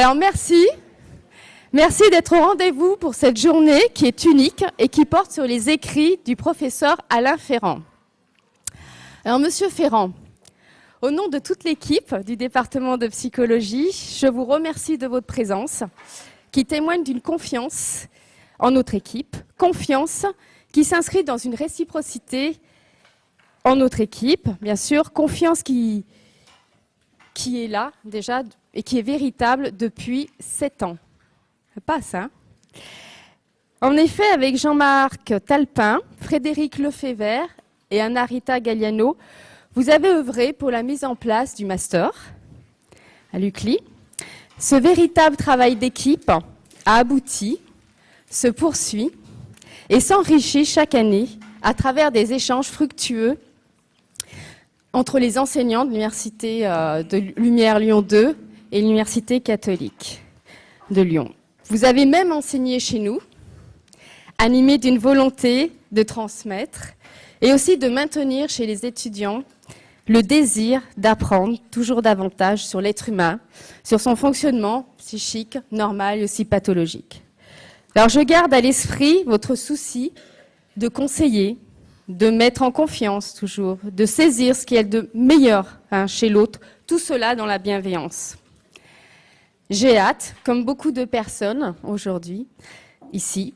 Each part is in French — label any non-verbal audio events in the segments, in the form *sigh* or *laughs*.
Alors merci. Merci d'être au rendez-vous pour cette journée qui est unique et qui porte sur les écrits du professeur Alain Ferrand. Alors Monsieur Ferrand, au nom de toute l'équipe du département de psychologie, je vous remercie de votre présence qui témoigne d'une confiance en notre équipe, confiance qui s'inscrit dans une réciprocité en notre équipe, bien sûr, confiance qui, qui est là déjà et qui est véritable depuis sept ans. Ça passe, hein? En effet, avec Jean-Marc Talpin, Frédéric Lefebvre et Anna-Rita Galliano, vous avez œuvré pour la mise en place du master à l'UCLI. Ce véritable travail d'équipe a abouti, se poursuit et s'enrichit chaque année à travers des échanges fructueux entre les enseignants de l'Université euh, de Lumière Lyon 2 et l'Université catholique de Lyon. Vous avez même enseigné chez nous, animé d'une volonté de transmettre et aussi de maintenir chez les étudiants le désir d'apprendre toujours davantage sur l'être humain, sur son fonctionnement psychique, normal et aussi pathologique. Alors je garde à l'esprit votre souci de conseiller, de mettre en confiance toujours, de saisir ce qui est de meilleur hein, chez l'autre, tout cela dans la bienveillance. J'ai hâte, comme beaucoup de personnes aujourd'hui, ici,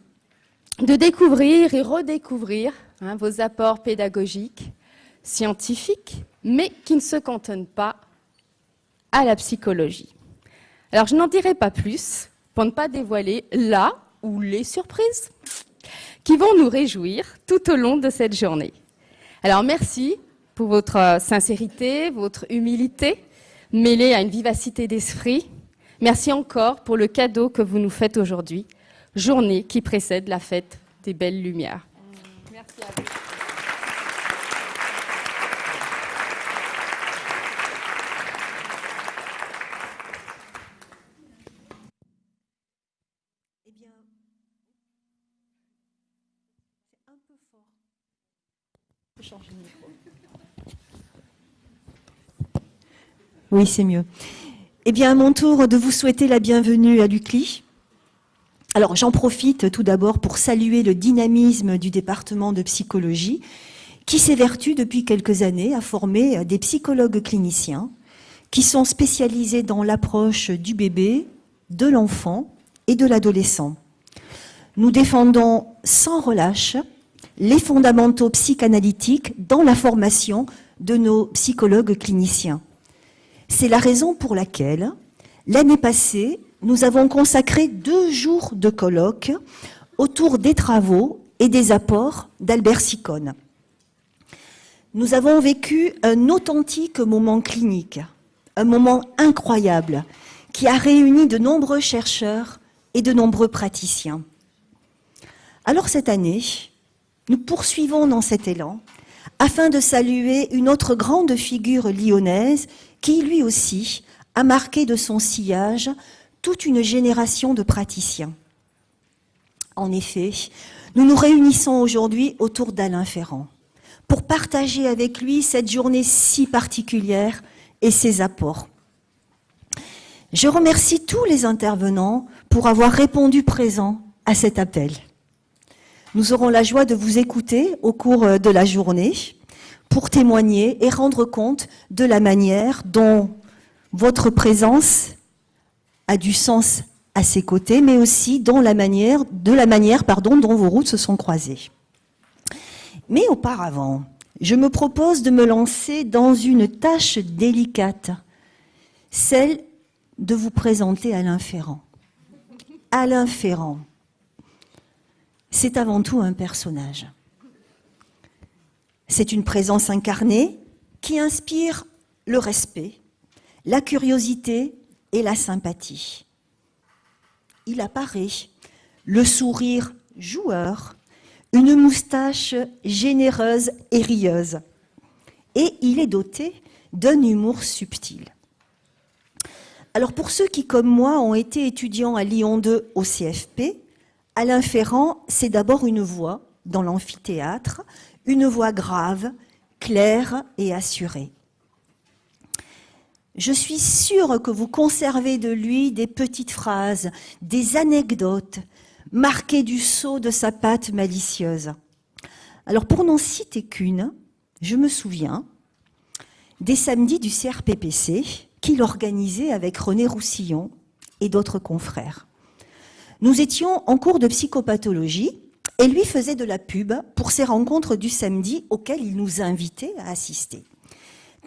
de découvrir et redécouvrir hein, vos apports pédagogiques, scientifiques, mais qui ne se cantonnent pas à la psychologie. Alors je n'en dirai pas plus pour ne pas dévoiler là ou les surprises qui vont nous réjouir tout au long de cette journée. Alors merci pour votre euh, sincérité, votre humilité, mêlée à une vivacité d'esprit. Merci encore pour le cadeau que vous nous faites aujourd'hui, journée qui précède la fête des belles lumières. Merci à vous. Oui, c'est mieux. Eh bien, à mon tour de vous souhaiter la bienvenue à l'UCLI. Alors, j'en profite tout d'abord pour saluer le dynamisme du département de psychologie, qui s'évertue depuis quelques années à former des psychologues cliniciens qui sont spécialisés dans l'approche du bébé, de l'enfant et de l'adolescent. Nous défendons sans relâche les fondamentaux psychanalytiques dans la formation de nos psychologues cliniciens. C'est la raison pour laquelle, l'année passée, nous avons consacré deux jours de colloque autour des travaux et des apports d'Albert Sicone. Nous avons vécu un authentique moment clinique, un moment incroyable qui a réuni de nombreux chercheurs et de nombreux praticiens. Alors cette année, nous poursuivons dans cet élan afin de saluer une autre grande figure lyonnaise qui lui aussi a marqué de son sillage toute une génération de praticiens. En effet, nous nous réunissons aujourd'hui autour d'Alain Ferrand pour partager avec lui cette journée si particulière et ses apports. Je remercie tous les intervenants pour avoir répondu présent à cet appel. Nous aurons la joie de vous écouter au cours de la journée pour témoigner et rendre compte de la manière dont votre présence a du sens à ses côtés, mais aussi de la manière pardon, dont vos routes se sont croisées. Mais auparavant, je me propose de me lancer dans une tâche délicate, celle de vous présenter Alain Ferrand. Alain Ferrand, c'est avant tout un personnage. C'est une présence incarnée qui inspire le respect, la curiosité et la sympathie. Il apparaît, le sourire joueur, une moustache généreuse et rieuse. Et il est doté d'un humour subtil. Alors pour ceux qui, comme moi, ont été étudiants à Lyon 2 au CFP, Alain Ferrand, c'est d'abord une voix dans l'amphithéâtre, une voix grave, claire et assurée. je suis sûre que vous conservez de lui des petites phrases, des anecdotes, marquées du sceau de sa patte malicieuse. Alors pour n'en citer qu'une, je me souviens des samedis du CRPPC qu'il organisait avec René Roussillon et d'autres confrères. Nous étions en cours de psychopathologie et lui faisait de la pub pour ces rencontres du samedi auxquelles il nous invitait à assister.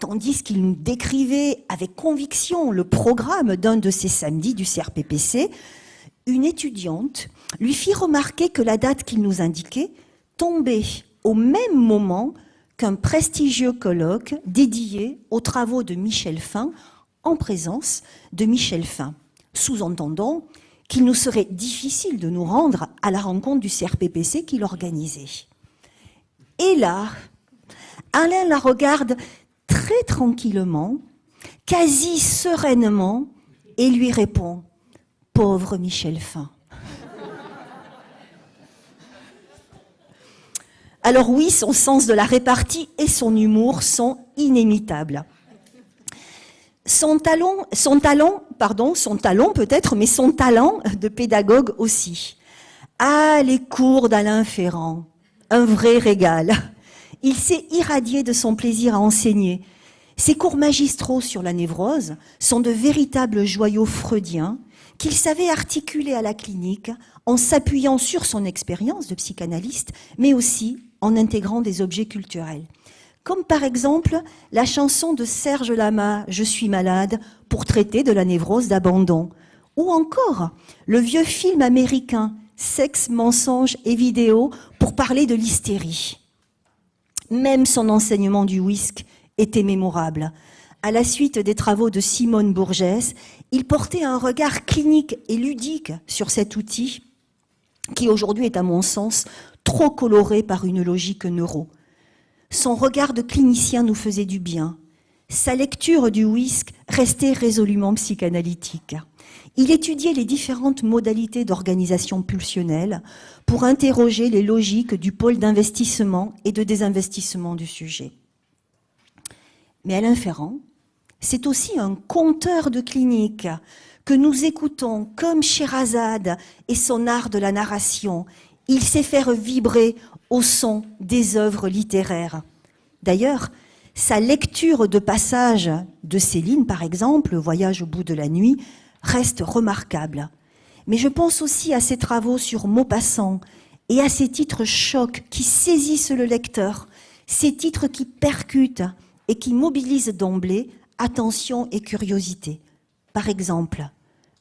Tandis qu'il nous décrivait avec conviction le programme d'un de ces samedis du CRPPC, une étudiante lui fit remarquer que la date qu'il nous indiquait tombait au même moment qu'un prestigieux colloque dédié aux travaux de Michel Fin en présence de Michel Fin, sous-entendant qu'il nous serait difficile de nous rendre à la rencontre du CRPPC qu'il organisait. Et là, Alain la regarde très tranquillement, quasi sereinement, et lui répond Pauvre Michel Fin. Alors oui, son sens de la répartie et son humour sont inimitables. Son talent, son talent, pardon, son talent peut-être, mais son talent de pédagogue aussi. Ah, les cours d'Alain Ferrand, un vrai régal. Il s'est irradié de son plaisir à enseigner. Ses cours magistraux sur la névrose sont de véritables joyaux freudiens qu'il savait articuler à la clinique en s'appuyant sur son expérience de psychanalyste, mais aussi en intégrant des objets culturels. Comme par exemple la chanson de Serge Lama, Je suis malade, pour traiter de la névrose d'abandon. Ou encore le vieux film américain, Sexe, mensonges et vidéo, pour parler de l'hystérie. Même son enseignement du whisky était mémorable. À la suite des travaux de Simone Bourgès, il portait un regard clinique et ludique sur cet outil qui aujourd'hui est à mon sens trop coloré par une logique neuro. Son regard de clinicien nous faisait du bien. Sa lecture du whisky restait résolument psychanalytique. Il étudiait les différentes modalités d'organisation pulsionnelle pour interroger les logiques du pôle d'investissement et de désinvestissement du sujet. Mais Alain Ferrand, c'est aussi un conteur de clinique que nous écoutons comme Sherazade et son art de la narration. Il sait faire vibrer au son des œuvres littéraires. D'ailleurs, sa lecture de passages de Céline, par exemple, Voyage au bout de la nuit, reste remarquable. Mais je pense aussi à ses travaux sur Maupassant et à ces titres chocs qui saisissent le lecteur, ces titres qui percutent et qui mobilisent d'emblée attention et curiosité. Par exemple,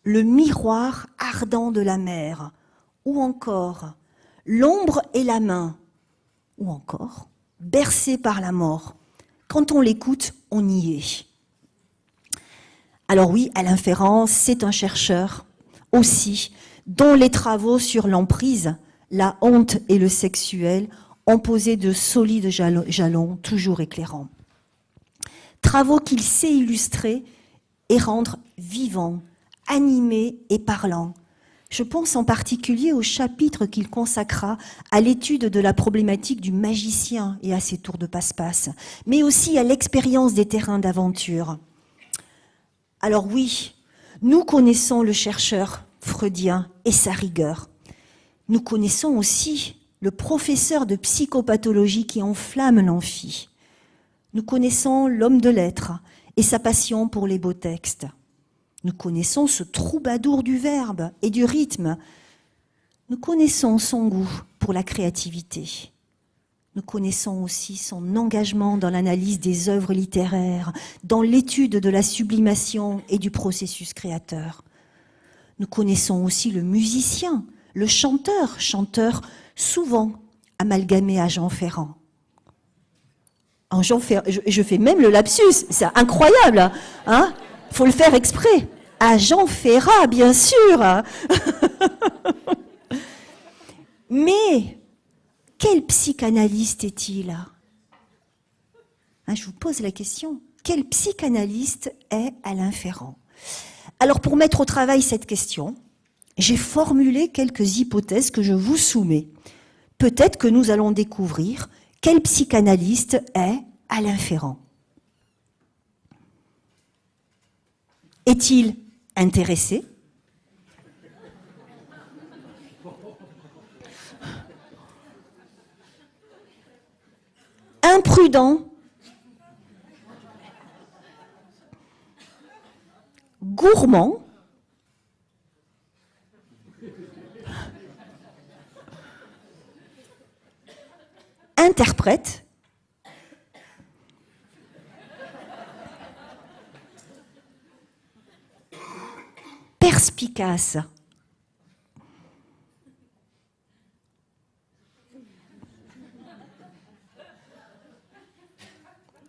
Le miroir ardent de la mer, ou encore L'ombre et la main, ou encore Bercé par la mort. Quand on l'écoute, on y est. Alors oui, Alain Ferrand, c'est un chercheur aussi, dont les travaux sur l'emprise, la honte et le sexuel ont posé de solides jalons toujours éclairants. Travaux qu'il sait illustrer et rendre vivants, animés et parlants. Je pense en particulier au chapitre qu'il consacra à l'étude de la problématique du magicien et à ses tours de passe-passe, mais aussi à l'expérience des terrains d'aventure. Alors oui, nous connaissons le chercheur freudien et sa rigueur. Nous connaissons aussi le professeur de psychopathologie qui enflamme l'amphi. Nous connaissons l'homme de lettres et sa passion pour les beaux textes. Nous connaissons ce troubadour du verbe et du rythme. Nous connaissons son goût pour la créativité. Nous connaissons aussi son engagement dans l'analyse des œuvres littéraires, dans l'étude de la sublimation et du processus créateur. Nous connaissons aussi le musicien, le chanteur, chanteur souvent amalgamé à Jean Ferrand. En Jean Ferrand je, fais même le lapsus, c'est incroyable, hein Faut le faire exprès. À Jean Ferrat, bien sûr. *laughs* Mais quel psychanalyste est-il hein, Je vous pose la question. Quel psychanalyste est Alain Ferrand? Alors pour mettre au travail cette question, j'ai formulé quelques hypothèses que je vous soumets. Peut-être que nous allons découvrir quel psychanalyste est Alain Ferrand. Est-il intéressé. Imprudent. Gourmand. Interprète perspicace.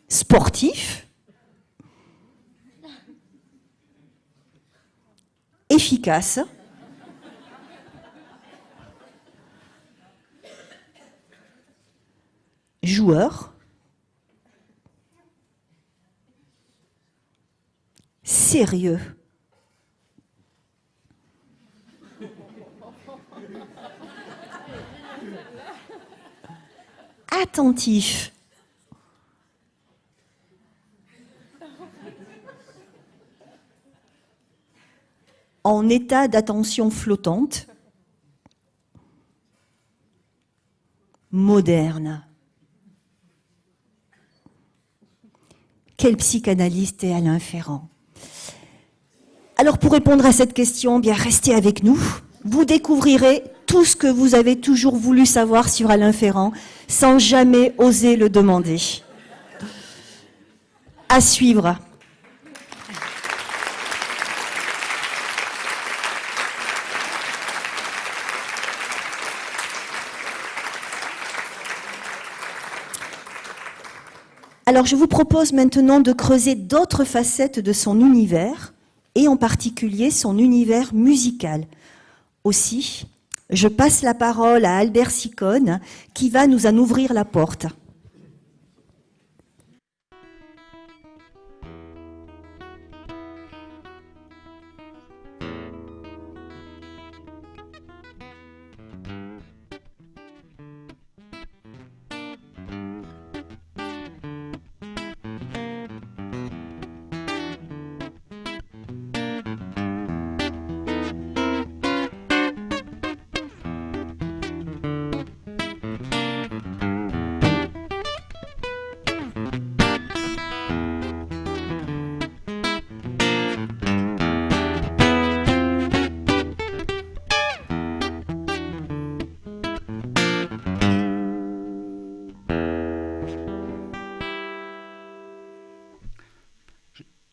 Sportif. Efficace. Joueur. Sérieux. Attentif. En état d'attention flottante, moderne. Quel psychanalyste est Alain Ferrand? Alors pour répondre à cette question, bien restez avec nous. Vous découvrirez tout ce que vous avez toujours voulu savoir sur Alain Ferrand sans jamais oser le demander. À suivre. Alors je vous propose maintenant de creuser d'autres facettes de son univers, et en particulier son univers musical. Aussi, je passe la parole à Albert Sicone qui va nous en ouvrir la porte.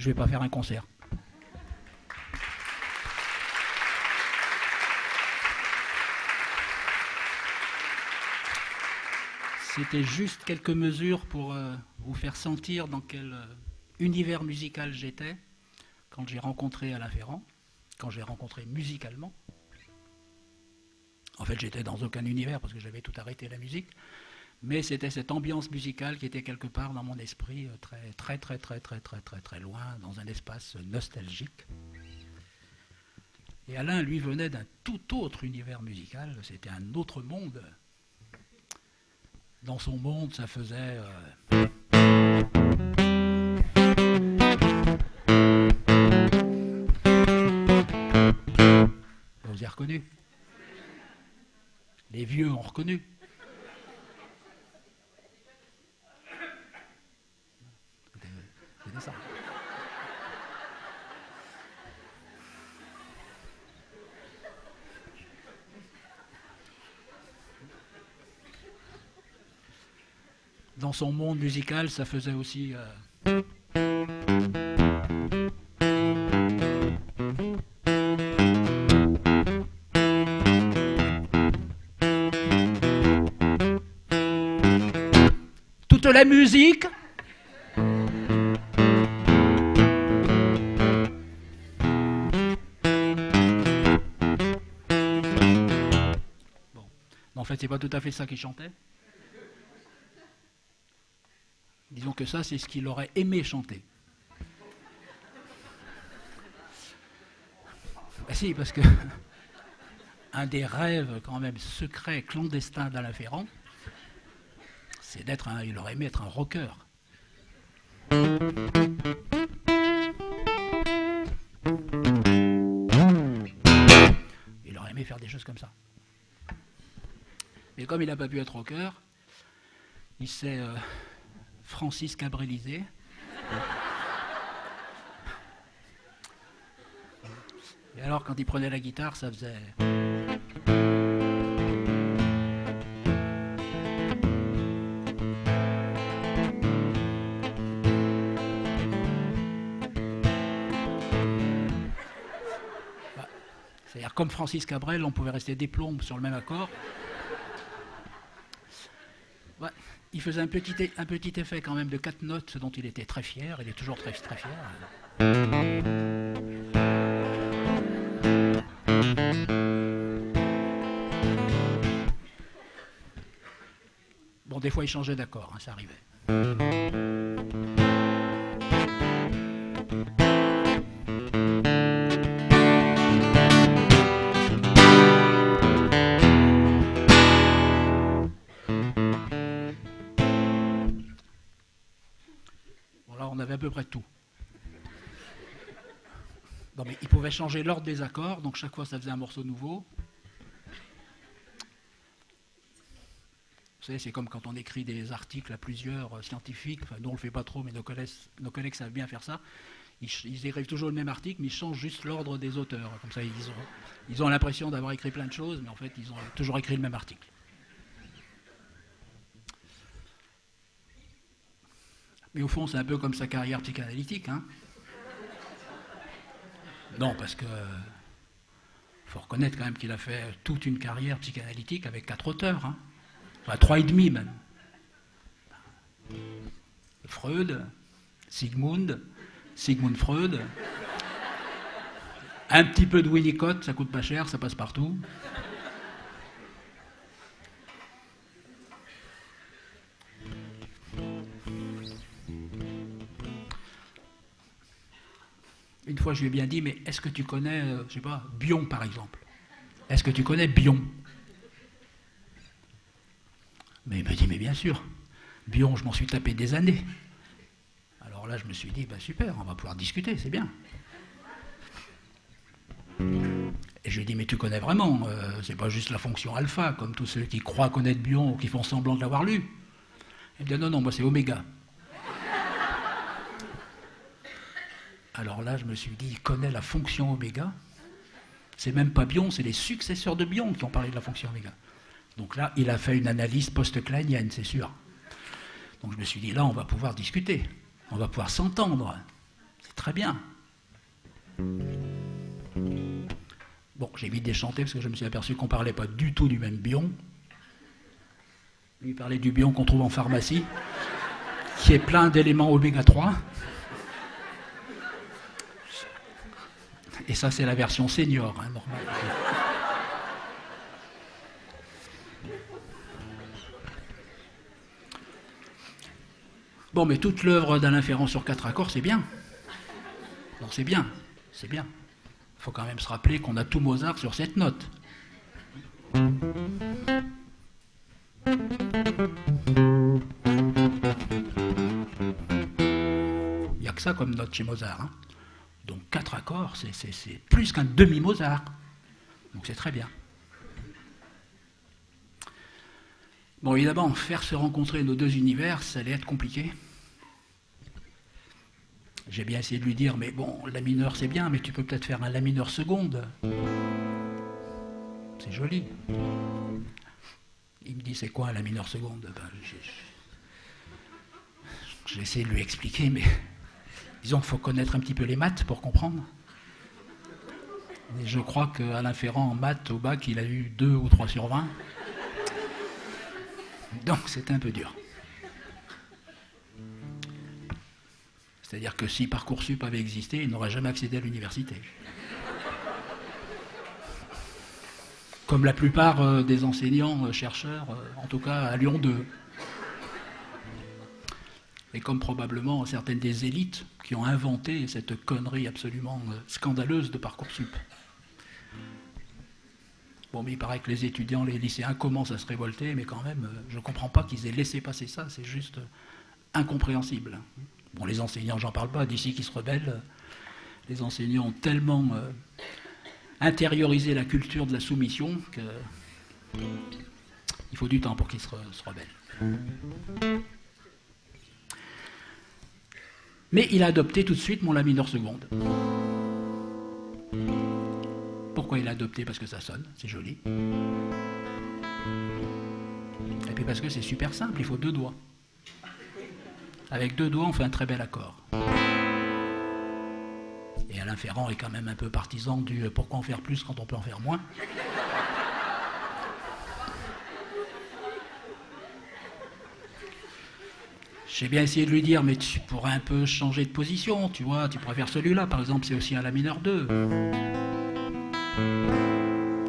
Je ne vais pas faire un concert. C'était juste quelques mesures pour euh, vous faire sentir dans quel euh, univers musical j'étais quand j'ai rencontré Alain Ferrand, quand j'ai rencontré musicalement. En fait, j'étais dans aucun univers parce que j'avais tout arrêté la musique mais c'était cette ambiance musicale qui était quelque part dans mon esprit euh, très très très très très très très très loin, dans un espace nostalgique. Et Alain, lui, venait d'un tout autre univers musical, c'était un autre monde. Dans son monde, ça faisait... Euh, Vous avez reconnu? Les vieux ont reconnu. Son monde musical, ça faisait aussi... Euh, toute la musique c'est pas tout à fait ça qu'il chantait. Disons que ça, c'est ce qu'il aurait aimé chanter. Ben si, parce que *laughs* un des rêves quand même secrets, clandestins d'Alain Ferrand, c'est d'être un, il aurait aimé être un rocker. Il aurait aimé faire des choses comme ça. Mais comme il n'a pas pu être rocker, il s'est euh, Francis Cabrélisé. Et alors, quand il prenait la guitare, ça faisait. Bah, c'est-à-dire, comme Francis Cabrel, on pouvait rester des plombes sur le même accord. Il faisait un petit, un petit effet quand même de quatre notes, dont il était très fier. Il est toujours très, très fier. Bon, des fois, il changeait d'accord, hein, ça arrivait. Changer l'ordre des accords, donc chaque fois, ça faisait un morceau nouveau. Vous savez, c'est comme quand on écrit des articles à plusieurs euh, scientifiques, enfin, nous on le fait pas trop, mais nos collègues, savent bien faire ça. Ils, écrivent toujours le même article, mais ils changent juste l'ordre des auteurs. Comme ça, ils ont, ils ont l'impression d'avoir écrit plein de choses, mais en fait, ils ont toujours écrit le même article. Mais au fond, c'est un peu comme sa carrière psychanalytique. Hein non, parce que faut reconnaître quand même qu'il a fait toute une carrière psychanalytique avec quatre auteurs. Hein enfin trois et demi même. Freud, Sigmund, Sigmund Freud, un petit peu de Winnicott, ça coûte pas cher, ça passe partout. Une fois, je lui ai bien dit, mais est-ce que tu connais, euh, je sais pas, Bion par exemple? Est-ce que tu connais Bion? Mais il me dit, mais bien sûr, Bion, je m'en suis tapé des années. Alors là, je me suis dit, bah super, on va pouvoir discuter, c'est bien. Et je lui ai dit, mais tu connais vraiment, euh, c'est pas juste la fonction alpha, comme tous ceux qui croient connaître Bion ou qui font semblant de l'avoir lu. Il me dit, non, non, moi c'est oméga. Alors là, je me suis dit, il connaît la fonction oméga. C'est même pas Bion, c'est les successeurs de Bion qui ont parlé de la fonction oméga. Donc là, il a fait une analyse post-kleinienne, c'est sûr. Donc je me suis dit, là, on va pouvoir discuter, on va pouvoir s'entendre. C'est très bien. Bon, j'ai vite déchanté parce que je me suis aperçu qu'on ne parlait pas du tout du même bion. Lui parlait du bion qu'on trouve en pharmacie, qui est plein d'éléments oméga 3. Et ça, c'est la version senior, hein. Bon, mais toute l'œuvre d'Alain Ferrand sur quatre accords, c'est bien. Non, c'est bien, c'est bien. Il faut quand même se rappeler qu'on a tout Mozart sur cette note. Il n'y a que ça comme note chez Mozart. Hein. Quatre accords, c'est plus qu'un demi-Mozart. Donc c'est très bien. Bon, évidemment, faire se rencontrer nos deux univers, ça allait être compliqué. J'ai bien essayé de lui dire, mais bon, la mineur c'est bien, mais tu peux peut-être faire un la mineur seconde. C'est joli. Il me dit, c'est quoi un la mineur seconde? Ben, J'ai essayé de lui expliquer, mais disons qu'il faut connaître un petit peu les maths pour comprendre. Et je crois qu'Alain Ferrand, en maths, au bac, il a eu 2 ou 3 sur 20. Donc c'est un peu dur. C'est-à-dire que si Parcoursup avait existé, il n'aurait jamais accédé à l'université. Comme la plupart euh, des enseignants, euh, chercheurs, euh, en tout cas à Lyon 2. Et comme probablement certaines des élites ont inventé cette connerie absolument scandaleuse de Parcoursup. Bon, mais il paraît que les étudiants, les lycéens commencent à se révolter, mais quand même, je ne comprends pas qu'ils aient laissé passer ça, c'est juste incompréhensible. Bon, les enseignants, j'en parle pas, d'ici qui se rebellent, les enseignants ont tellement intérioriser la culture de la soumission que il faut du temps pour qu'il se, se rebelle. Mais il a adopté tout de suite mon La mineur seconde. Pourquoi il a adopté? Parce que ça sonne, c'est joli. Et puis parce que c'est super simple, il faut deux doigts. Avec deux doigts, on fait un très bel accord. Et Alain Ferrand est quand même un peu partisan du pourquoi en faire plus quand on peut en faire moins. J'ai bien essayé de lui dire, mais tu pourrais un peu changer de position, tu vois, tu faire celui-là, par exemple, c'est aussi un La mineur 2.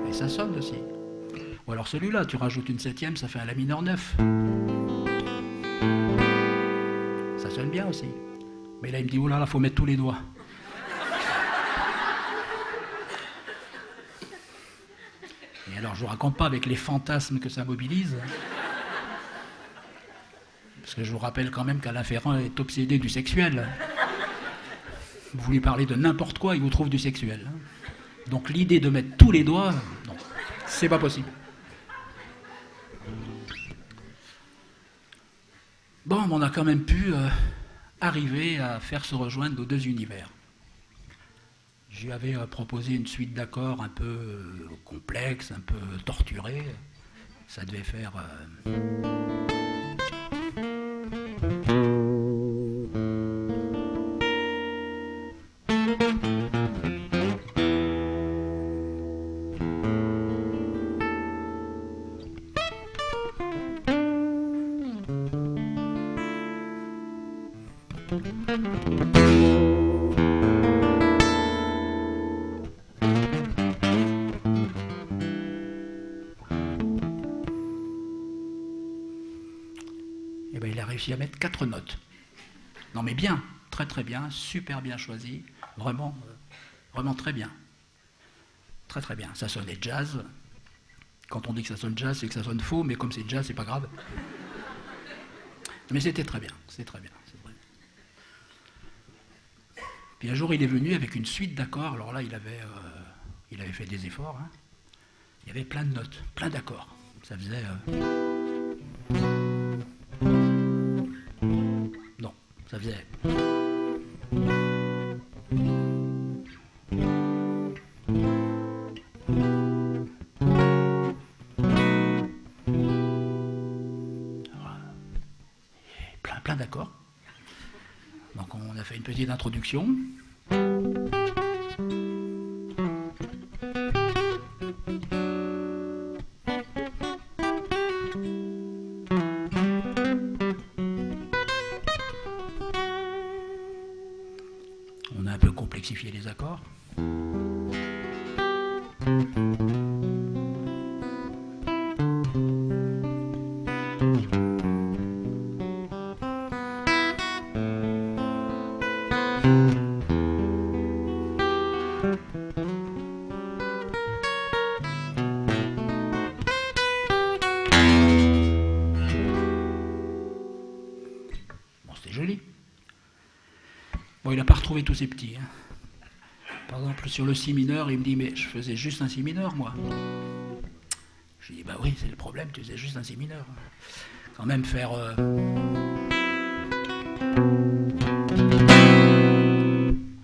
Et ça sonne aussi. Ou alors celui-là, tu rajoutes une septième, ça fait un La mineur 9. Ça sonne bien aussi. Mais là, il me dit, oh là là, faut mettre tous les doigts. Et alors, je vous raconte pas avec les fantasmes que ça mobilise. Je vous rappelle quand même qu'Alain Ferrand est obsédé du sexuel. Vous lui parlez de n'importe quoi, il vous trouve du sexuel. Donc l'idée de mettre tous les doigts, non, c'est pas possible. Bon, on a quand même pu euh, arriver à faire se rejoindre nos deux univers. Lui avais euh, proposé une suite d'accords un peu euh, complexe, un peu torturée. Ça devait faire. Super bien choisi, vraiment, euh, vraiment très bien. Très très bien. Ça sonnait jazz. Quand on dit que ça sonne jazz, c'est que ça sonne faux, mais comme c'est jazz, c'est pas grave. Mais c'était très bien, c'était très bien. c'est. Puis un jour, il est venu avec une suite d'accords. Alors là, il avait, euh, fait des efforts. hein. Il y avait plein de notes, plein d'accords. Ça faisait. euh, Non, ça faisait. On tous ses petits. hein. Par exemple, sur le si mineur, il me dit Mais je faisais juste un si mineur, moi. Je lui dis Bah oui, c'est le problème, tu faisais juste un si mineur. Quand même faire. euh,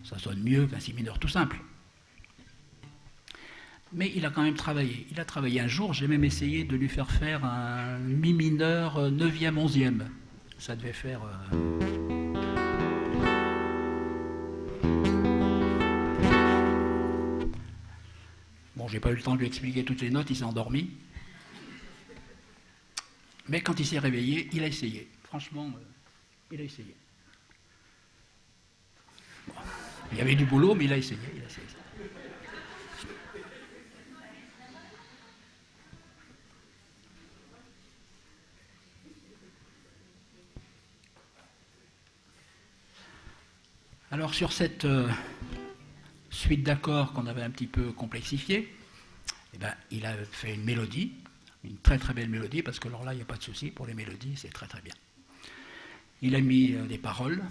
Ça sonne mieux qu'un si mineur tout simple. Mais il a quand même travaillé. Il a travaillé un jour, j'ai même essayé de lui faire faire un mi mineur 9e, 11e. Ça devait faire. euh, j'ai pas eu le temps de lui expliquer toutes les notes, il s'est endormi. Mais quand il s'est réveillé, il a essayé. Franchement, euh, il a essayé. Il y avait du boulot, mais il a essayé. il a essayé. Alors sur cette euh, suite d'accords qu'on avait un petit peu complexifiée, eh ben, il a fait une mélodie, une très très belle mélodie, parce que alors là, il n'y a pas de souci, pour les mélodies, c'est très très bien. Il a mis euh, des paroles,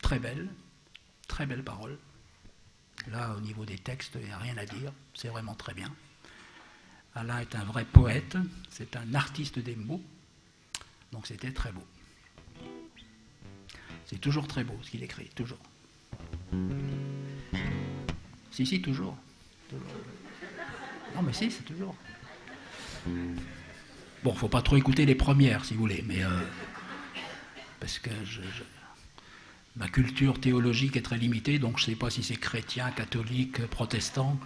très belles, très belles paroles. Là, au niveau des textes, il n'y a rien à dire. C'est vraiment très bien. Alain est un vrai poète. C'est un artiste des mots. Donc c'était très beau. C'est toujours très beau ce qu'il écrit, toujours. Si, si, toujours. Non, mais si, c'est toujours. Bon, faut pas trop écouter les premières, si vous voulez, mais. Euh, parce que ma culture théologique est très limitée, donc je ne sais pas si c'est chrétien, catholique, protestant.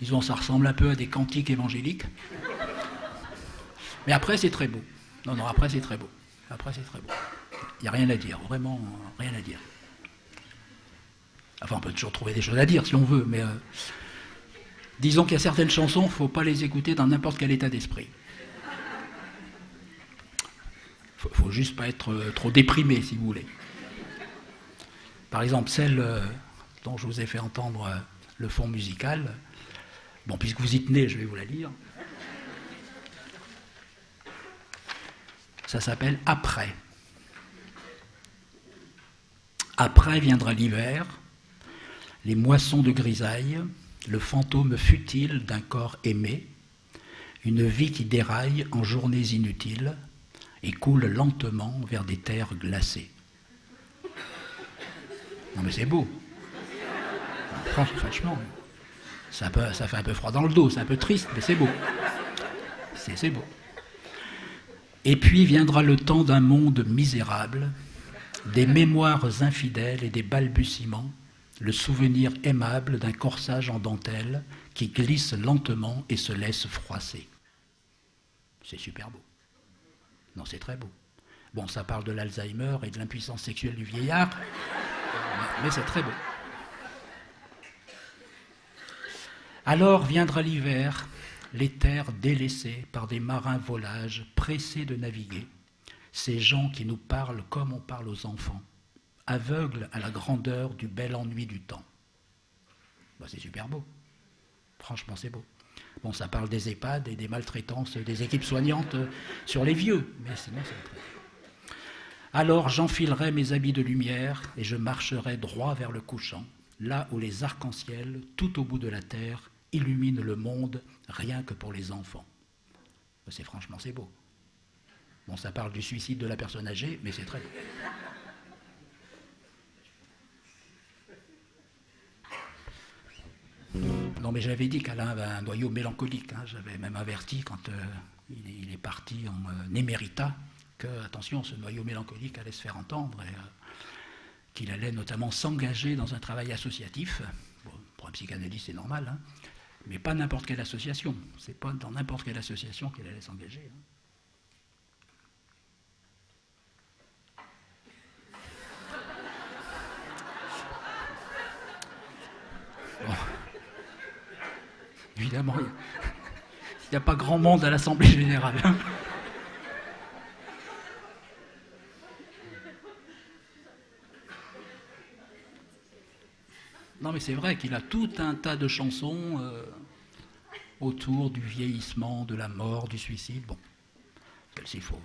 Disons, ça ressemble un peu à des cantiques évangéliques. Mais après, c'est très beau. Non, non, après, c'est très beau. Après, c'est très beau. Il n'y a rien à dire, vraiment rien à dire. Enfin, on peut toujours trouver des choses à dire si on veut, mais euh, disons qu'il y a certaines chansons, il ne faut pas les écouter dans n'importe quel état d'esprit. Il ne faut juste pas être euh, trop déprimé, si vous voulez. Par exemple, celle euh, dont je vous ai fait entendre le fond musical, bon, puisque vous y tenez, je vais vous la lire. Ça s'appelle Après. Après viendra l'hiver, les moissons de grisaille, le fantôme futile d'un corps aimé, une vie qui déraille en journées inutiles et coule lentement vers des terres glacées. Non mais c'est beau. Franchement, ça, fait un peu froid dans le dos, c'est un peu triste, mais c'est beau. C'est beau. Et puis viendra le temps d'un monde misérable, des mémoires infidèles et des balbutiements le souvenir aimable d'un corsage en dentelle qui glisse lentement et se laisse froisser. C'est super beau. Non, c'est très beau. Bon, ça parle de l'Alzheimer et de l'impuissance sexuelle du vieillard, mais c'est très beau. Alors viendra l'hiver, les terres délaissées par des marins volages pressés de naviguer, ces gens qui nous parlent comme on parle aux enfants, aveugle à la grandeur du bel ennui du temps. Bah, c'est super beau. Franchement, c'est beau. Bon, ça parle des EHPAD et des maltraitances des équipes soignantes sur les vieux, mais sinon c'est Alors j'enfilerai mes habits de lumière et je marcherai droit vers le couchant, là où les arcs-en-ciel, tout au bout de la terre, illuminent le monde rien que pour les enfants. Bah, c'est franchement, c'est beau. Bon, ça parle du suicide de la personne âgée, mais c'est très beau. Non, mais j'avais dit qu'Alain avait un noyau mélancolique. Hein. J'avais même averti quand euh, il, est, parti en euh, émérita que, attention, ce noyau mélancolique allait se faire entendre et euh, qu'il allait notamment s'engager dans un travail associatif. pour un psychanalyste, c'est normal, hein. mais pas n'importe quelle association. C'est pas dans n'importe quelle association qu'il allait s'engager. Hein. Évidemment, il n'y a, pas grand monde à l'Assemblée générale. Non, mais c'est vrai qu'il a tout un tas de chansons euh, autour du vieillissement, de la mort, du suicide. Bon, il faut,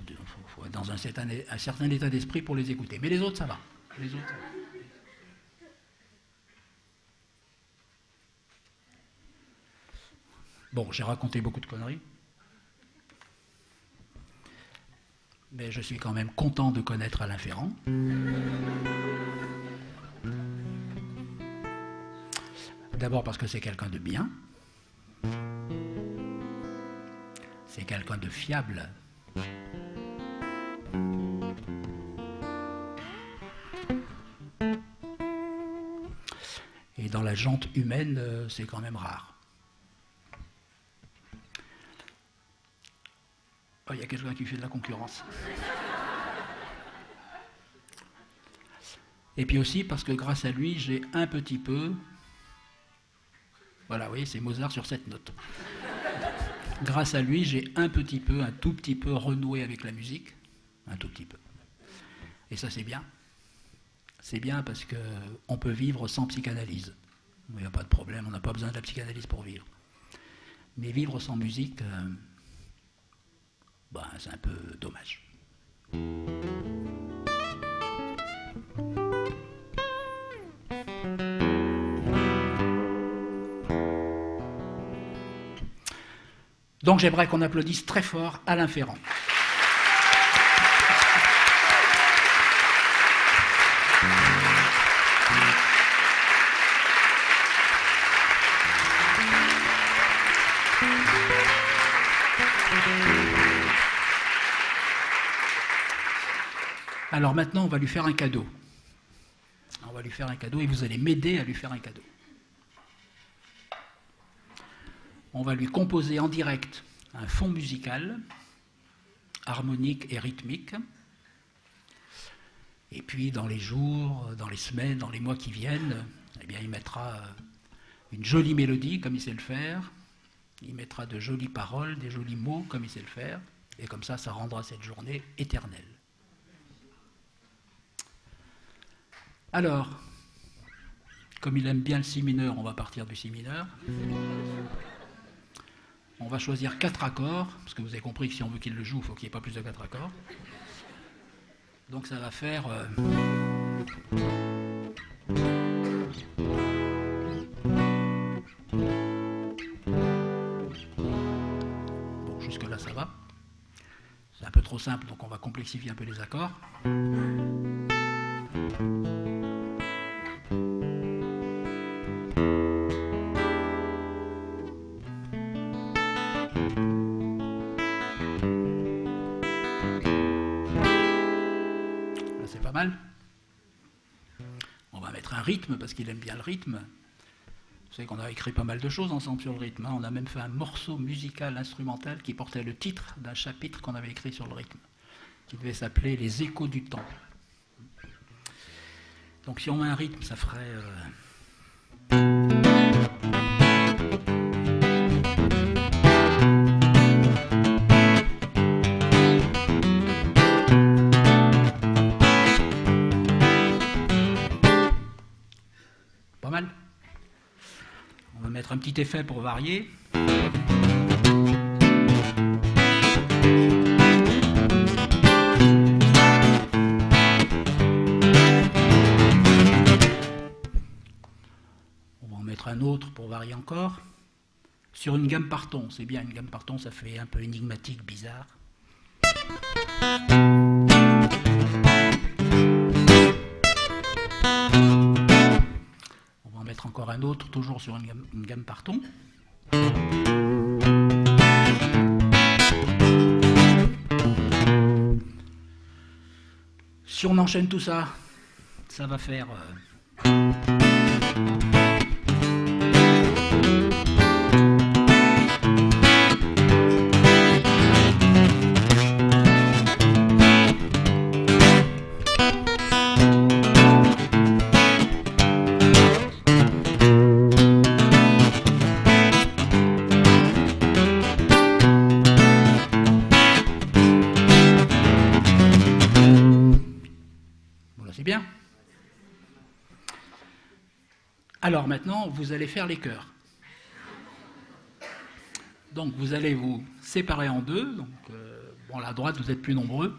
être dans un certain, état d'esprit pour les écouter. Mais. Les autres, ça va. Bon, j'ai raconté beaucoup de conneries. Mais je suis quand même content de connaître Alain Ferrand. D'abord parce que c'est quelqu'un de bien. C'est quelqu'un de fiable. Et dans la jante humaine, euh, c'est quand même rare. Il y a quelqu'un qui fait de la concurrence. Et puis aussi parce que grâce à lui, j'ai un petit peu. Voilà, oui, c'est Mozart sur cette note. Grâce à lui, j'ai un petit peu, un tout petit peu renoué avec la musique. Un tout petit peu. Et ça, c'est bien. C'est bien parce qu'on peut vivre sans psychanalyse. Il n'y a pas de problème, on n'a pas besoin de la psychanalyse pour vivre. Mais vivre sans musique. Euh, ben, c'est un peu dommage. Donc j'aimerais qu'on applaudisse très fort Alain Ferrand. Alors maintenant, on va lui faire un cadeau. On va lui faire un cadeau et vous allez m'aider à lui faire un cadeau. On va lui composer en direct un fond musical, harmonique et rythmique. Et puis dans les jours, dans les semaines, dans les mois qui viennent, eh bien, il mettra une jolie mélodie comme il sait le faire. Il mettra de jolies paroles, des jolis mots comme il sait le faire. Et comme ça, ça rendra cette journée éternelle. Alors, comme il aime bien le si mineur, on va partir du si mineur. On va choisir quatre accords, parce que vous avez compris que si on veut qu'il le joue, il faut qu'il n'y ait pas plus de quatre accords. Donc ça va faire... Euh, bon, jusque-là ça va. C'est un peu trop simple, donc on va complexifier un peu les accords. Parce qu'il aime bien le rythme. Vous savez qu'on a écrit pas mal de choses ensemble sur le rythme. Hein. On a même fait un morceau musical instrumental qui portait le titre d'un chapitre qu'on avait écrit sur le rythme, qui devait s'appeler Les échos du temps. Donc si on met un rythme, ça ferait... Euh, effet pour varier. On va en mettre un autre pour varier encore. Sur une gamme par ton, c'est bien, une gamme par ton, ça fait un peu énigmatique, bizarre. Encore un autre, toujours sur une gamme, une par ton. Si on enchaîne tout ça, ça va faire... Euh, Vous allez faire les chœurs. Donc vous allez vous séparer en deux. Donc, euh, bon, à droite, vous êtes plus nombreux.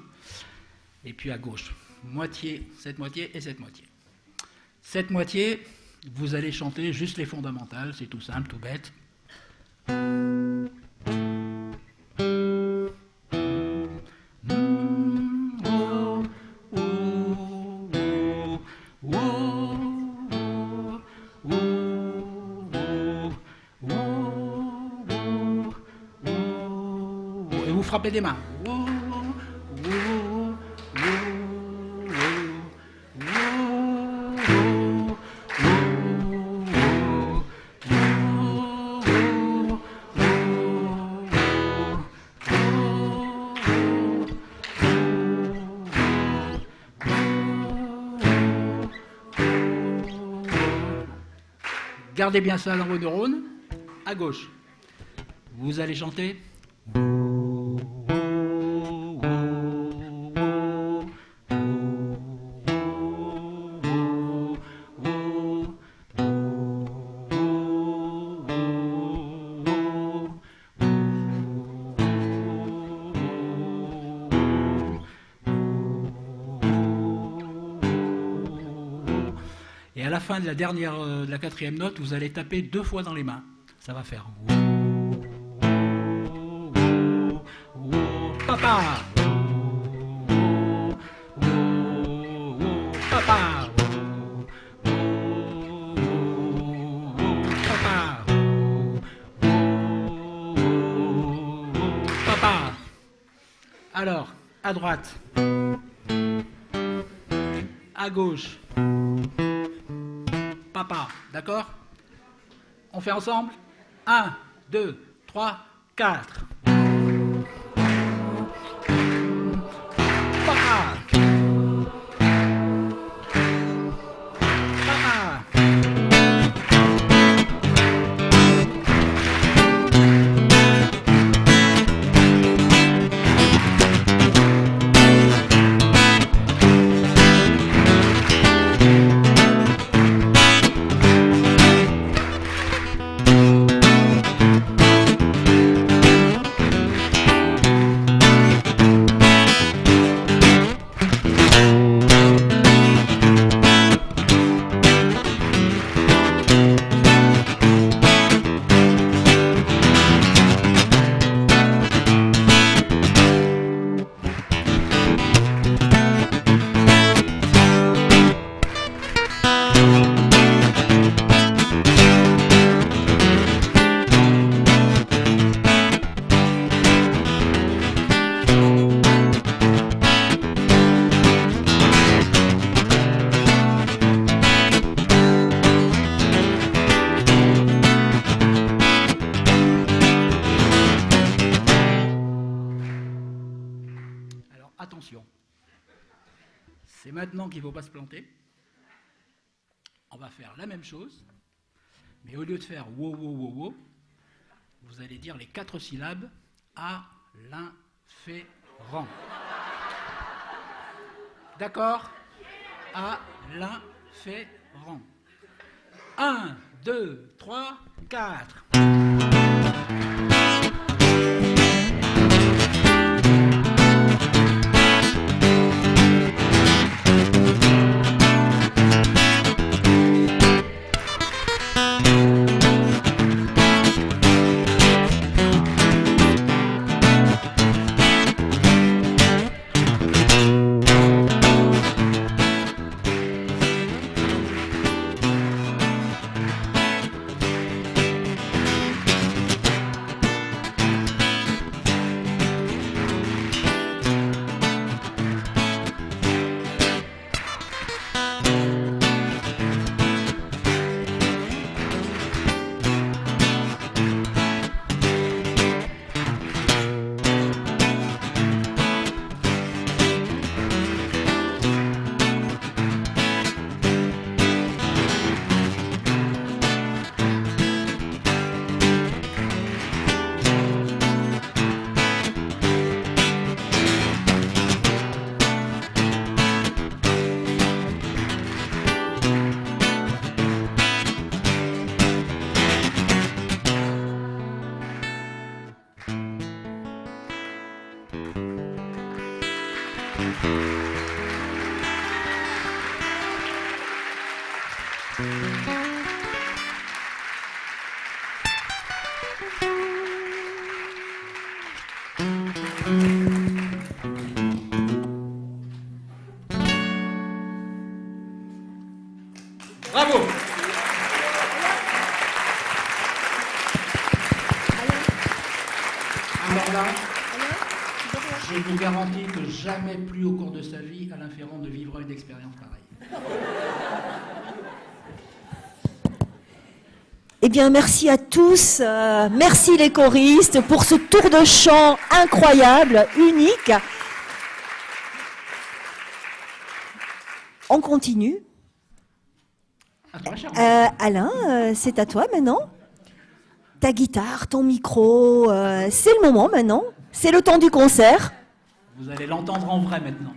Et puis à gauche, moitié, cette moitié et cette moitié. Cette moitié, vous allez chanter juste les fondamentales, c'est tout simple, tout bête. Gardez bien ça dans vos neurones. À gauche. Vous allez chanter de la dernière, euh, de la quatrième note, vous allez taper deux fois dans les mains. Ça va faire. Papa. Papa. Papa. Alors, à droite. À gauche. Papa, d'accord? On fait ensemble? 1, 2, 3, 4. Même chose, mais au lieu de faire wow, wow, wow, wow, vous allez dire les quatre syllabes à l'inférent. D'accord? À l'inférent. 1, 2, 3, 4. Jamais plus au cours de sa vie, Alain Ferrand ne vivra une expérience pareille. Eh bien, merci à tous. euh, merci les choristes pour ce tour de chant incroyable, unique. On continue. À toi, Charles. Euh, Alain, euh, c'est à toi maintenant. Ta guitare, ton micro, c'est le moment maintenant. C'est le temps du concert. Vous allez l'entendre en vrai maintenant.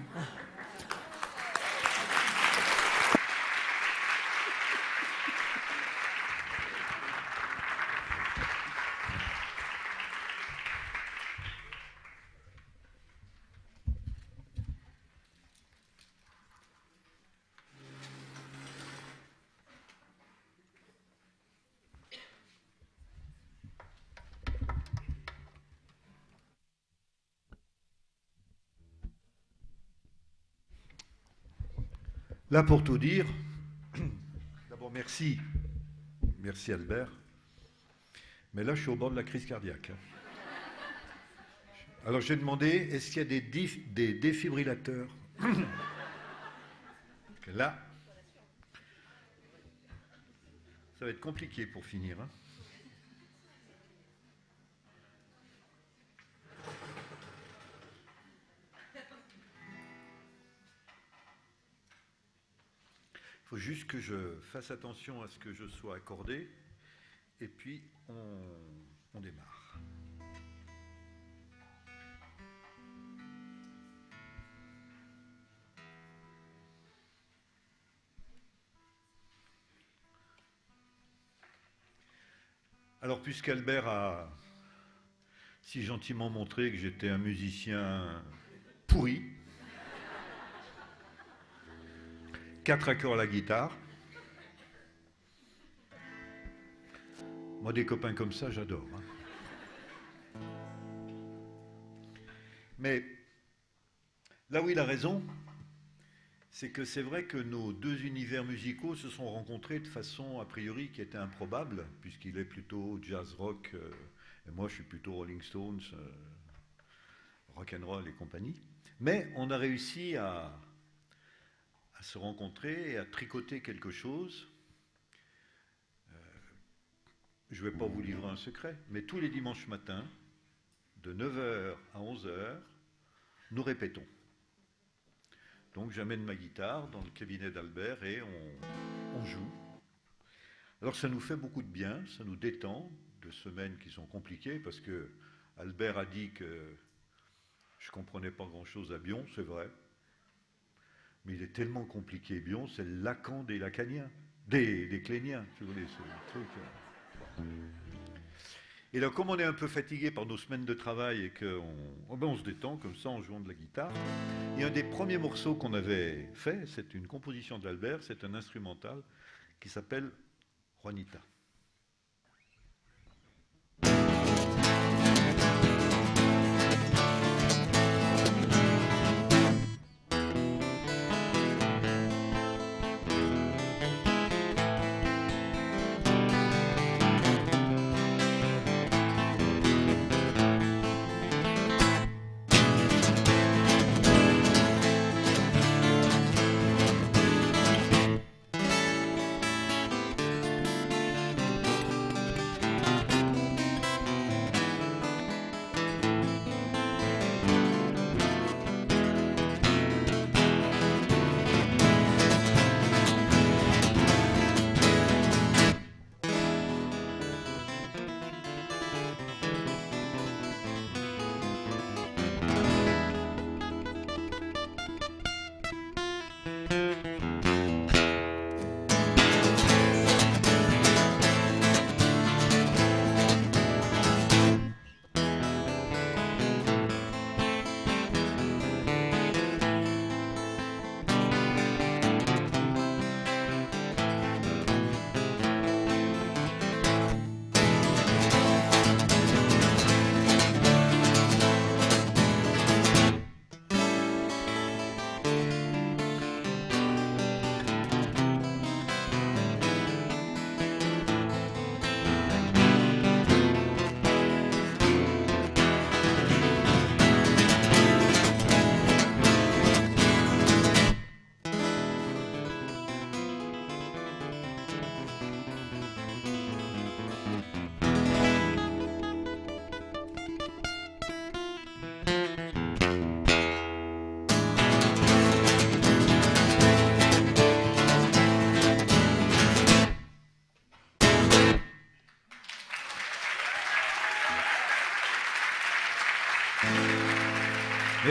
Là, pour tout dire, *clears throat* d'abord merci, merci Albert, mais là, je suis au bord de la crise cardiaque. hein. Alors, j'ai demandé, est-ce qu'il y a des, défibrillateurs *clears throat* Là, ça va être compliqué pour finir. hein. Faut juste que je fasse attention à ce que je sois accordé. Et puis, on, on démarre. Alors, puisqu'Albert a si gentiment montré que j'étais un musicien pourri, quatre accords à la guitare. Moi, des copains comme ça, j'adore. hein. Mais là où il a raison, c'est que c'est vrai que nos deux univers musicaux se sont rencontrés de façon a priori qui était improbable, puisqu'il est plutôt jazz rock euh, et moi je suis plutôt Rolling Stones, euh, rock and roll et compagnie. Mais on a réussi à, à se rencontrer et à tricoter quelque chose. Euh, je ne vais pas vous livrer un secret, mais tous les dimanches matins, de 9h à 11h, nous répétons. Donc j'amène ma guitare dans le cabinet d'Albert et on, on joue. Alors ça nous fait beaucoup de bien, ça nous détend de semaines qui sont compliquées parce que Albert a dit que je comprenais pas grand-chose à Bion, c'est vrai. Mais il est tellement compliqué, Bion, c'est Lacan des Lacaniens, des, des Cléniens, voulez, ce truc. euh. Et là, comme on est un peu fatigué par nos semaines de travail et qu'on oh ben, on se détend comme ça en jouant de la guitare, et un des premiers morceaux qu'on avait fait, c'est une composition d'Albert, c'est un instrumental qui s'appelle Juanita.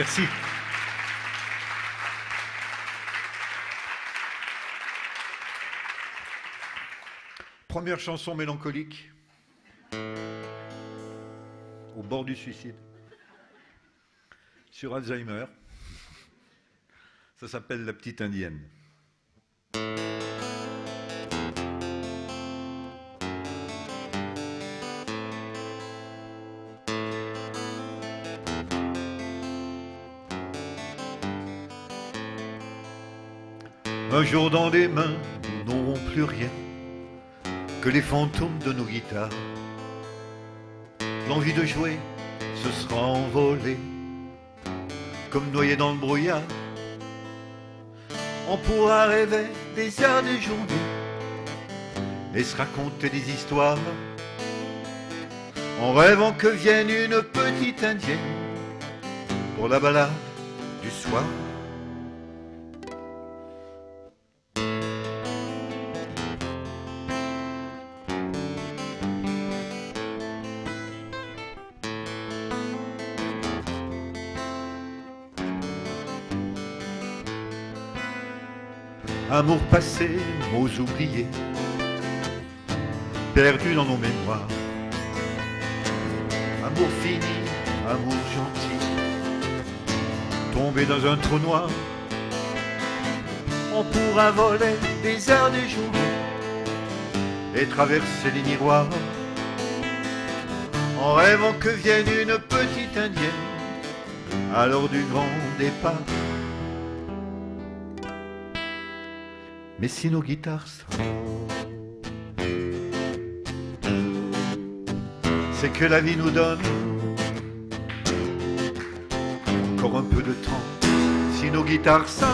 Merci. Première chanson mélancolique. Au bord du suicide. Sur Alzheimer. Ça s'appelle La petite indienne. Un jour dans les mains, nous n'aurons plus rien que les fantômes de nos guitares. L'envie de jouer se sera envolée, comme noyé dans le brouillard. On pourra rêver des heures, des journées, et se raconter des histoires, en rêvant que vienne une petite indienne pour la balade du soir. Amour passé, mots oubliés, perdus dans nos mémoires. Amour fini, amour gentil, tombé dans un trou noir. On pourra voler des heures, des journées et traverser les miroirs en rêvant que vienne une petite indienne à l'heure du grand départ. Mais si nos guitares sonnent, c'est que la vie nous donne encore un peu de temps. Si nos guitares sonnent,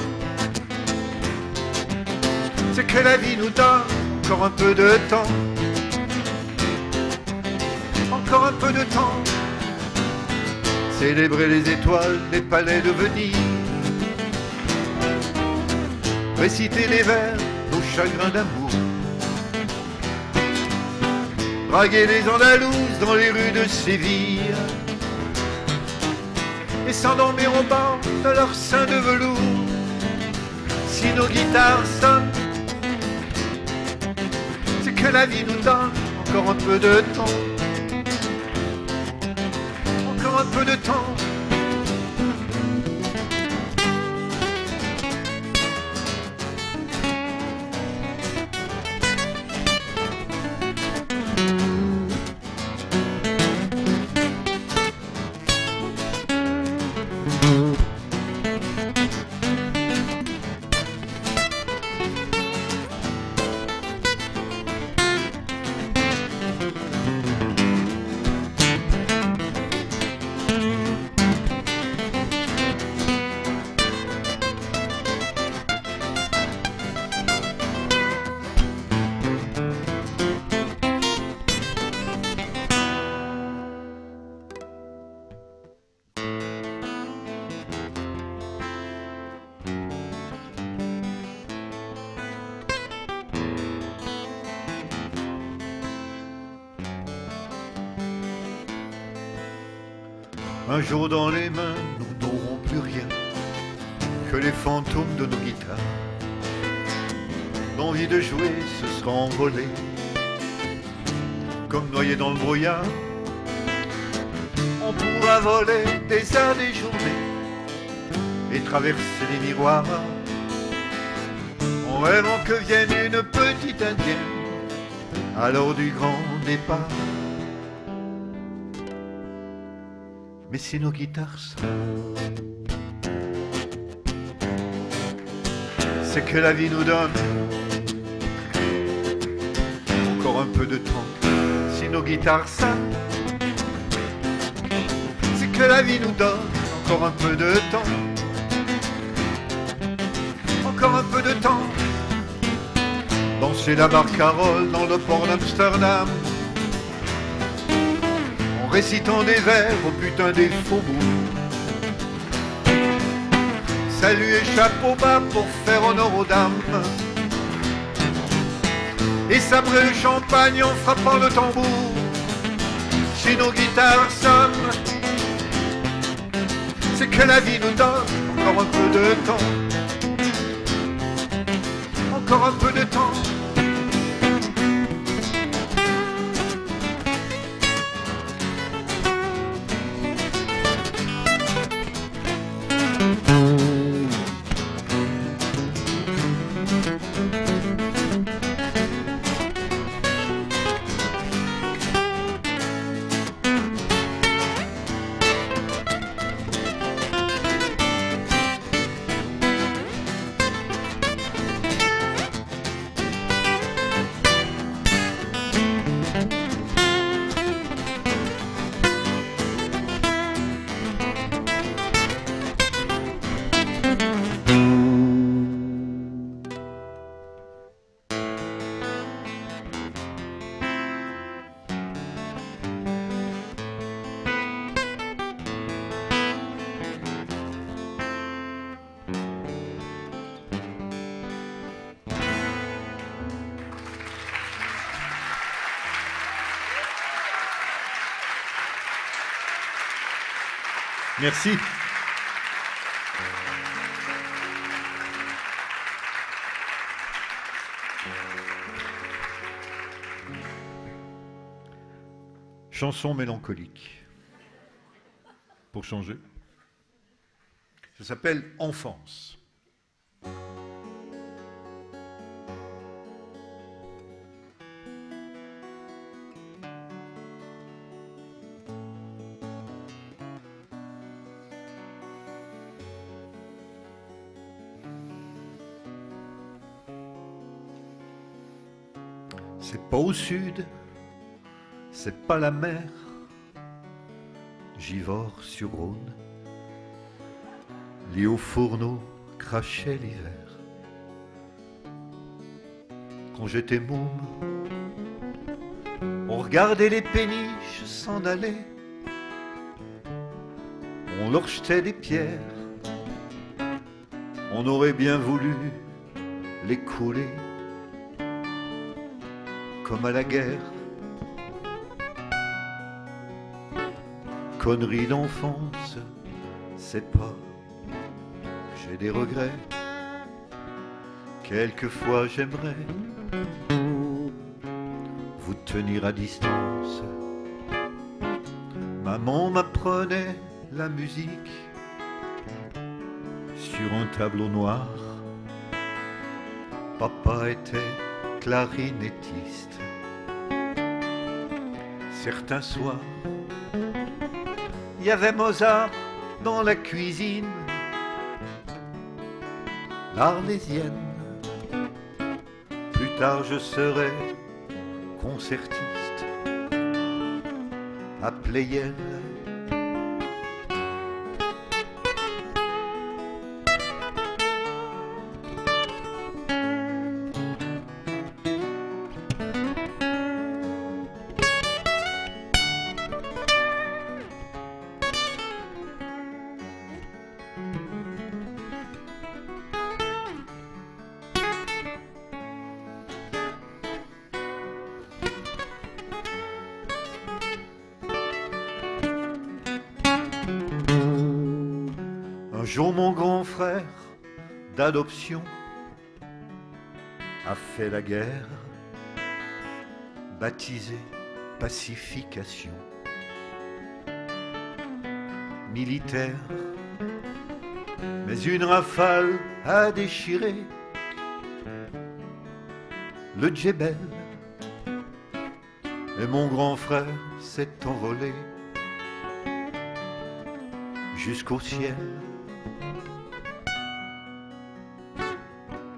c'est que la vie nous donne encore un peu de temps. Encore un peu de temps. Célébrer les étoiles des palais de Venise réciter les vers, nos chagrins d'amour. Draguer les Andalouses dans les rues de Séville et s'endormir au bord de leur sein de velours. Si nos guitares sonnent, c'est que la vie nous donne encore un peu de temps. Encore un peu de temps. Jour dans les mains, nous n'aurons plus rien que les fantômes de nos guitares. L'envie de jouer se sera envolée, comme noyé dans le brouillard. On pourra voler des heures, des journées et traverser les miroirs en rêvant que vienne une petite indienne à l'heure du grand départ. Mais si nos guitares c'est que la vie nous donne encore un peu de temps. Si nos guitares sonnent, c'est que la vie nous donne encore un peu de temps. Encore un peu de temps. Danser la barcarolle dans le port d'Amsterdam récitant des vers au putain des faubourgs. Salut et chapeau bas pour faire honneur aux dames. Et sabrer le champagne en frappant le tambour. Si nos guitares sonnent, c'est que la vie nous donne encore un peu de temps. Encore un peu de temps. Merci. Chanson mélancolique. Pour changer. Ça s'appelle Enfance. Pas au sud, c'est pas la mer, Givors sur Rhône, lit au fourneau, crachait l'hiver. Quand j'étais môme, on regardait les péniches s'en aller, on leur jetait des pierres, on aurait bien voulu les couler comme à la guerre. Connerie d'enfance, c'est pas, j'ai des regrets. Quelquefois j'aimerais vous tenir à distance. Maman m'apprenait la musique sur un tableau noir. Papa était clarinettiste. Certains soirs, il y avait Mozart dans la cuisine, l'Arlésienne. Plus tard, je serai concertiste à Pleyel. A fait la guerre, baptisé pacification. Militaire, mais une rafale a déchiré le djebel. Et mon grand frère s'est envolé jusqu'au ciel.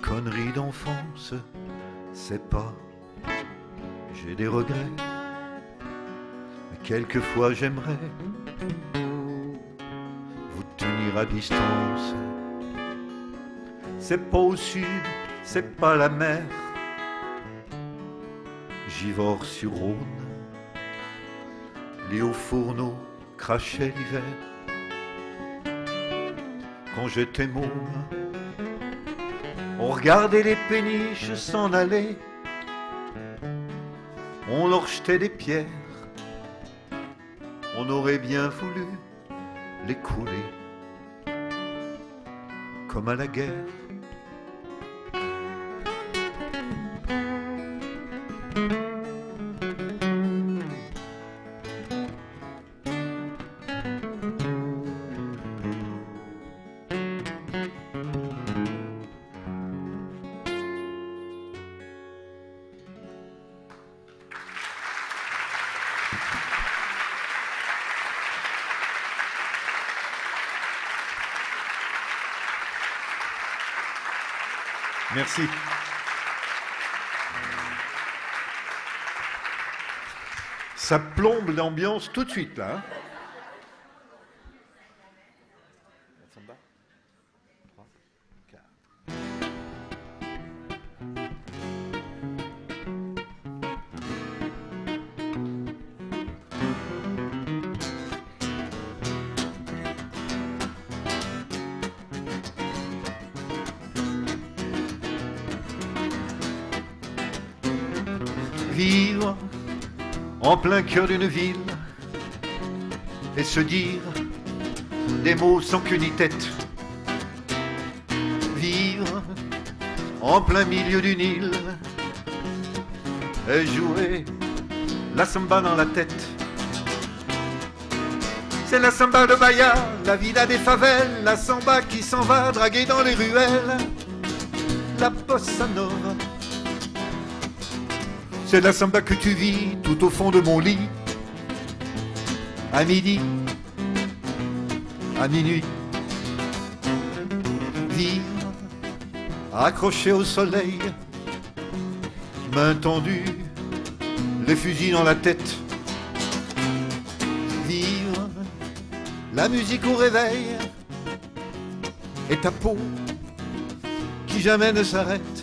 Connerie d'enfance, c'est pas, j'ai des regrets, mais quelquefois j'aimerais vous tenir à distance. C'est pas au sud, c'est pas la mer, Givors sur Rhône, les hauts fourneaux crachaient l'hiver quand j'étais môme. On regardait les péniches s'en aller, on leur jetait des pierres, on aurait bien voulu les couler, comme à la guerre. Ça plombe l'ambiance tout de suite là. Vivre en plein cœur d'une ville et se dire des mots sans queue ni tête. Vivre en plein milieu d'une île et jouer la samba dans la tête. C'est la samba de Bahia, la vida des favelles, la samba qui s'en va draguer dans les ruelles, la bossa nova. C'est la samba que tu vis tout au fond de mon lit, à midi, à minuit. Vivre accroché au soleil, main tendue, les fusils dans la tête. Vivre la musique au réveil et ta peau qui jamais ne s'arrête.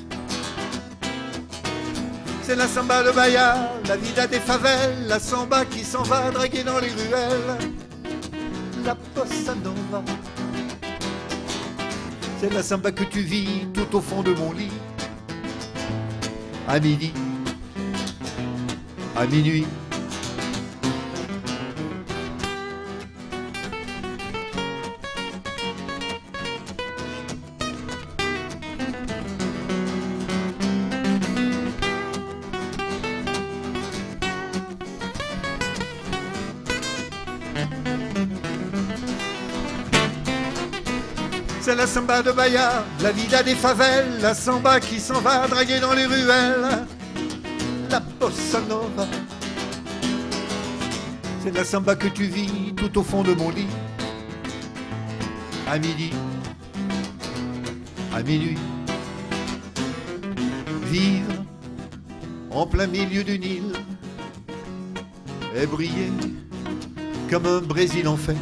C'est la samba de Bahia, la vida des favelles, la samba qui s'en va draguer dans les ruelles, la bossa nova. C'est la samba que tu vis tout au fond de mon lit, à midi, à minuit. De Bahia, la vida des favelles, la samba qui s'en va draguer dans les ruelles, la bossa nova. C'est la samba que tu vis tout au fond de mon lit, à midi, à minuit. Vivre en plein milieu d'une île et briller comme un Brésil en fête.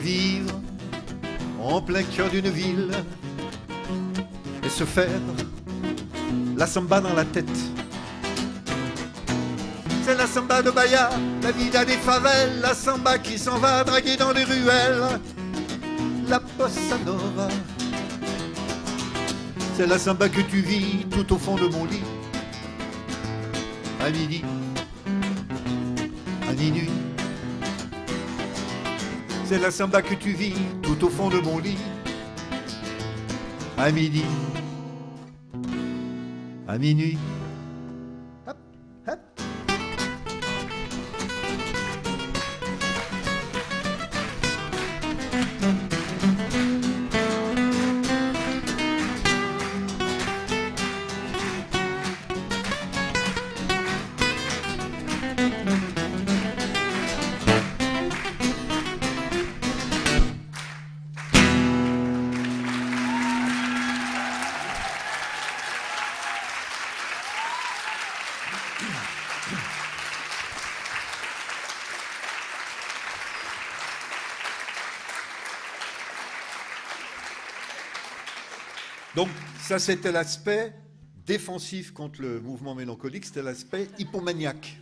Vivre en plein cœur d'une ville et se faire la samba dans la tête. C'est la samba de Bahia, la vida des favelles, la samba qui s'en va draguer dans les ruelles, la bossa nova. C'est la samba que tu vis tout au fond de mon lit, à midi, à minuit. C'est la samba que tu vis tout au fond de mon lit, à midi, à minuit. Ça c'était l'aspect défensif contre le mouvement mélancolique, c'était l'aspect hypomaniaque.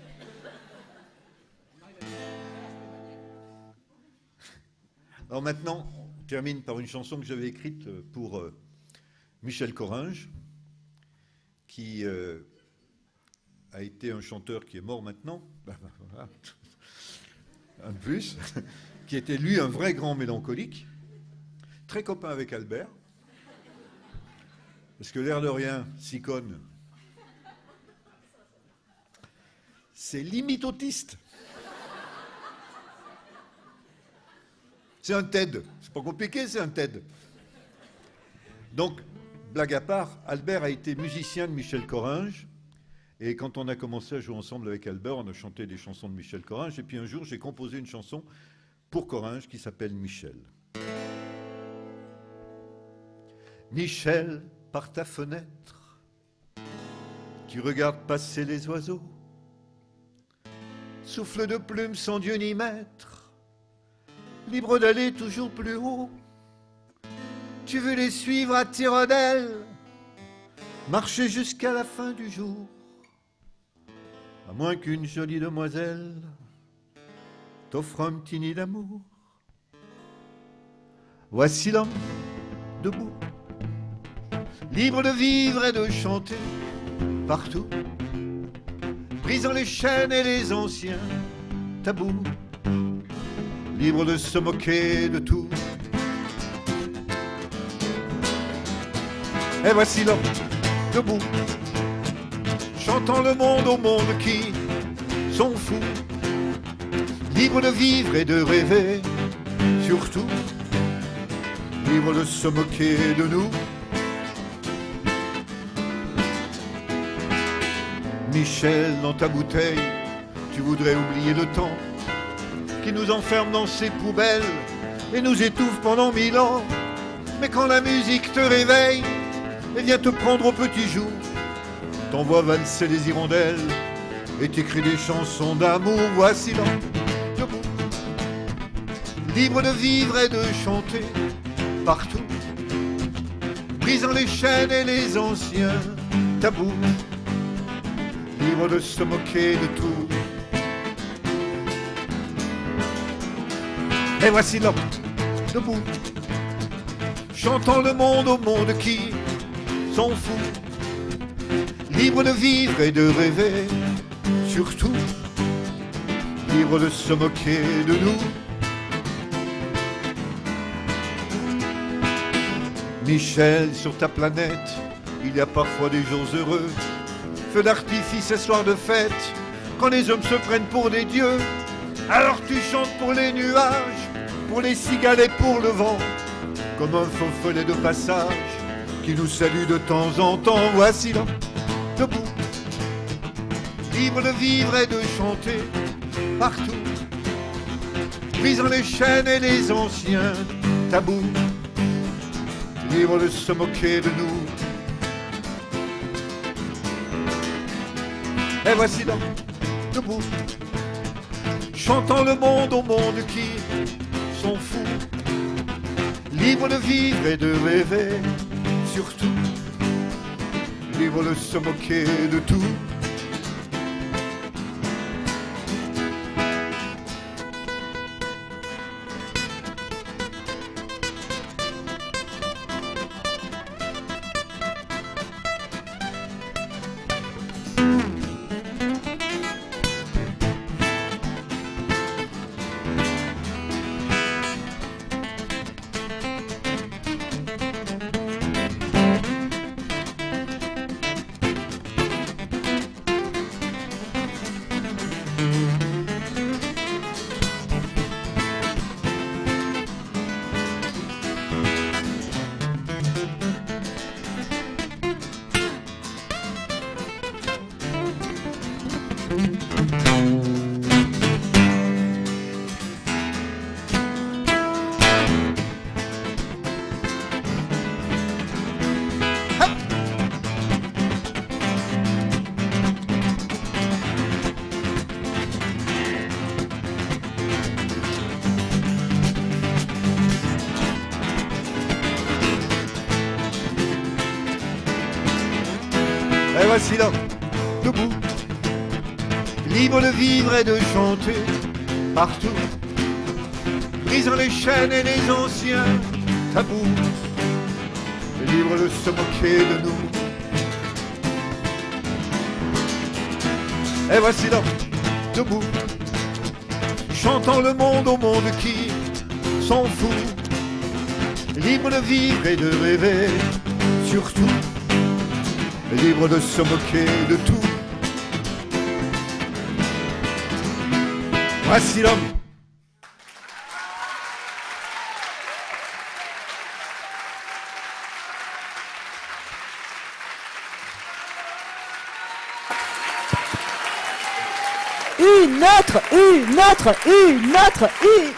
Alors maintenant, on termine par une chanson que j'avais écrite pour euh, Michel Coringe, qui euh, a été un chanteur qui est mort maintenant, *laughs* un de plus, *laughs* qui était lui un vrai grand mélancolique, très copain avec Albert. Parce que l'air de rien, Sicone, c'est limite. C'est un TED. C'est pas compliqué, c'est un TED. Donc, blague à part, Albert a été musicien de Michel Coringe. Et quand on a commencé à jouer ensemble avec Albert, on a chanté des chansons de Michel Coringe. Et puis un jour, j'ai composé une chanson pour Coringe qui s'appelle Michel. Michel, par ta fenêtre, tu regardes passer les oiseaux. Souffle de plumes sans Dieu ni maître, libre d'aller toujours plus haut. Tu veux les suivre à tire d'aile, marcher jusqu'à la fin du jour. À moins qu'une jolie demoiselle t'offre un petit nid d'amour. Voici l'homme debout libre de vivre et de chanter partout, brisant les chaînes et les anciens tabous. libre de se moquer de tout. Et voici l'homme debout, chantant le monde au monde qui sont fous, libres de vivre et de rêver, surtout, libres de se moquer de nous. Michel, dans ta bouteille, tu voudrais oublier le temps qui nous enferme dans ses poubelles et nous étouffe pendant mille ans. Mais quand la musique te réveille et vient te prendre au petit jour, t'envoies valser les hirondelles et t'écris des chansons d'amour. Voici l'homme debout, libre de vivre et de chanter partout, brisant les chaînes et les anciens tabous, libre de se moquer de tout. Et voici l'homme debout, chantant le monde au monde qui s'en fout, libre de vivre et de rêver, surtout, libre de se moquer de nous. Michel, sur ta planète, il y a parfois des jours heureux, d'artifice et soirs de fête, quand les hommes se prennent pour des dieux. Alors tu chantes pour les nuages, pour les cigales et pour le vent, comme un faux follet de passage qui nous salue de temps en temps. Voici l'homme debout, libre de vivre et de chanter partout, brisant les chaînes et les anciens tabous, libre de se moquer de nous. Et voici l'homme debout, chantant le monde au monde qui sont fous, libres de vivre et de rêver, surtout, libres de se moquer de tout. Libre de vivre et de chanter partout, brisant les chaînes et les anciens tabous, libre de se moquer de nous. Et voici l'homme debout, chantant le monde au monde qui s'en fout, libre de vivre et de rêver, surtout libre de se moquer de tout. Voici. Une autre, une autre, une autre, une.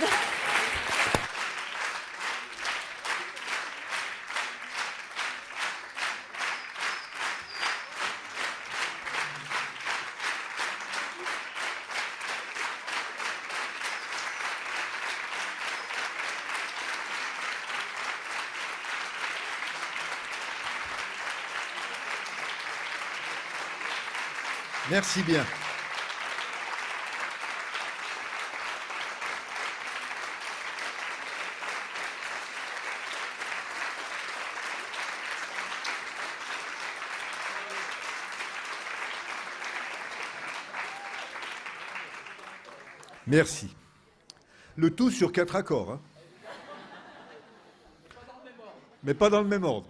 Merci bien. Merci. Le tout sur quatre accords. hein. Mais pas dans le même ordre.